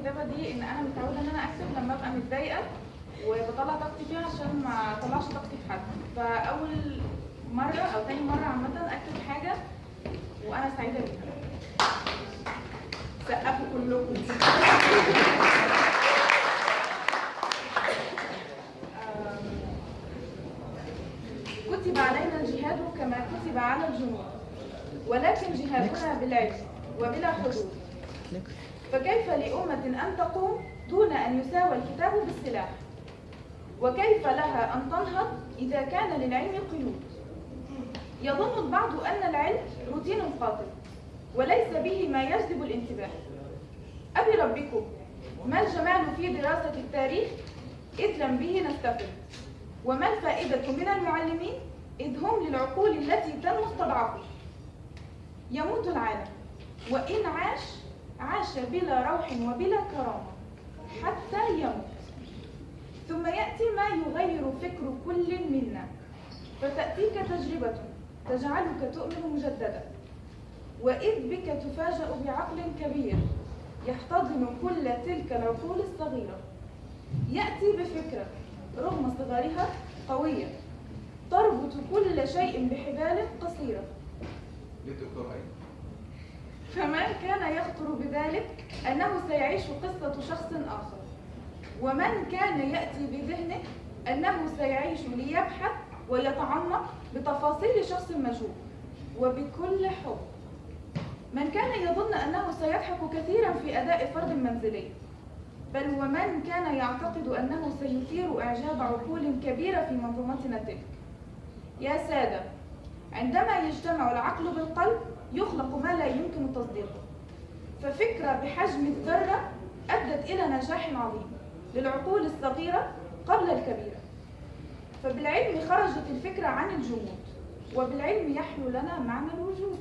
الكتابة دي إن أنا متعودة إن أنا أكتب لما أبقى متضايقة وبطلع طاقتي فيها عشان ما أطلعش طاقتي في حد. فأول مرة أو تاني مرة عامة أكتب حاجة وأنا سعيدة بيها. سقفوا كلكم. كتب علينا الجهاد كما كتب على الجنود ولكن جهادنا بالعلم وبلا حدود. فكيف لأمة أن تقوم دون أن يساوى الكتاب بالسلاح؟ وكيف لها أن تنهض إذا كان للعلم قيود؟ يظن البعض أن العلم روتين قاتل وليس به ما يجذب الانتباه. أبي ربكم ما الجمال في دراسة التاريخ؟ إذ لم به نستفد. وما الفائدة من المعلمين؟ إذ هم للعقول التي تنمو استضعفوا يموت العالم وإن عاش عاش بلا روح وبلا كرامة حتى يموت. ثم يأتي ما يغير فكر كل منا. فتأتيك تجربة تجعلك تؤمن مجددا. وإذ بك تفاجأ بعقل كبير يحتضن كل تلك العقول الصغيرة. يأتي بفكرة رغم صغرها قوية تربط كل شيء بحبال قصيرة. ليه الدكتور أيمن؟ فمن كان يخطر بذلك أنه سيعيش قصة شخص آخر. ومن كان يأتي بذهنه أنه سيعيش ليبحث ويتعمق بتفاصيل شخص مجهول. وبكل حب من كان يظن أنه سيضحك كثيرا في أداء فرد منزلي. بل ومن كان يعتقد أنه سيثير إعجاب عقول كبيرة في منظومتنا تلك. يا سادة عندما يجتمع العقل بالقلب يخلق ما لا يمكن تصديقه. ففكرة بحجم الذرة أدت إلى نجاح عظيم للعقول الصغيرة قبل الكبيرة. فبالعلم خرجت الفكرة عن الجمود وبالعلم يحلو لنا معنى الوجود.